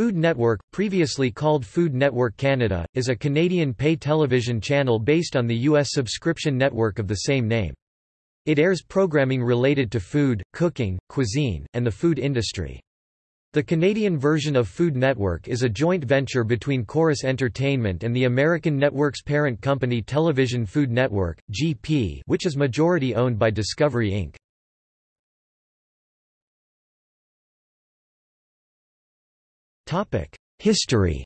Food Network, previously called Food Network Canada, is a Canadian pay television channel based on the U.S. subscription network of the same name. It airs programming related to food, cooking, cuisine, and the food industry. The Canadian version of Food Network is a joint venture between Corus Entertainment and the American network's parent company Television Food Network, GP which is majority owned by Discovery Inc. History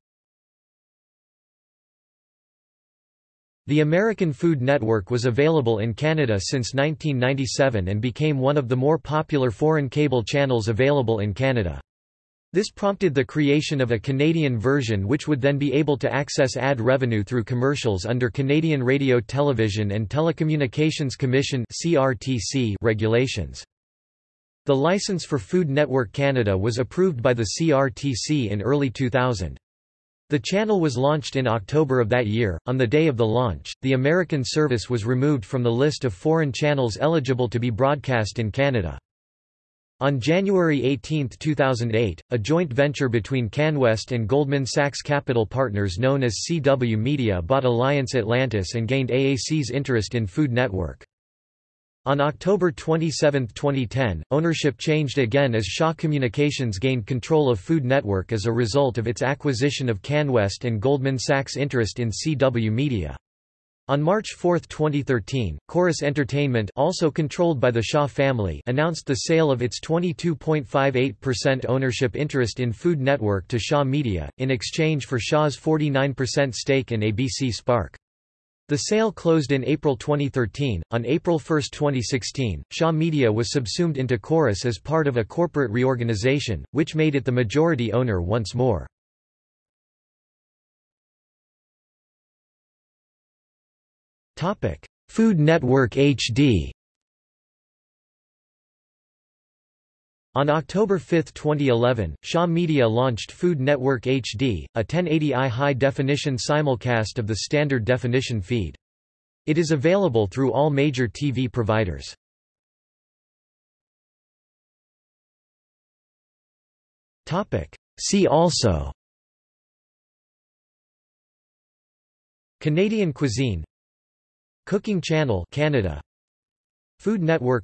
The American Food Network was available in Canada since 1997 and became one of the more popular foreign cable channels available in Canada. This prompted the creation of a Canadian version which would then be able to access ad revenue through commercials under Canadian Radio Television and Telecommunications Commission regulations. The license for Food Network Canada was approved by the CRTC in early 2000. The channel was launched in October of that year. On the day of the launch, the American service was removed from the list of foreign channels eligible to be broadcast in Canada. On January 18, 2008, a joint venture between CanWest and Goldman Sachs Capital Partners known as CW Media bought Alliance Atlantis and gained AAC's interest in Food Network. On October 27, 2010, ownership changed again as Shaw Communications gained control of Food Network as a result of its acquisition of CanWest and Goldman Sachs' interest in CW Media. On March 4, 2013, Corus Entertainment also controlled by the Shaw family announced the sale of its 22.58% ownership interest in Food Network to Shaw Media, in exchange for Shaw's 49% stake in ABC Spark. The sale closed in April 2013. On April 1, 2016, Shaw Media was subsumed into Corus as part of a corporate reorganization, which made it the majority owner once more. Food Network HD. On October 5, 2011, Shaw Media launched Food Network HD, a 1080i high-definition simulcast of the standard definition feed. It is available through all major TV providers. See also. Canadian cuisine. Cooking Channel Canada. Food Network.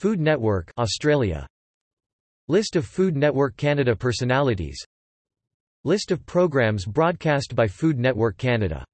Food Network Australia List of Food Network Canada personalities. List of programs broadcast by Food Network Canada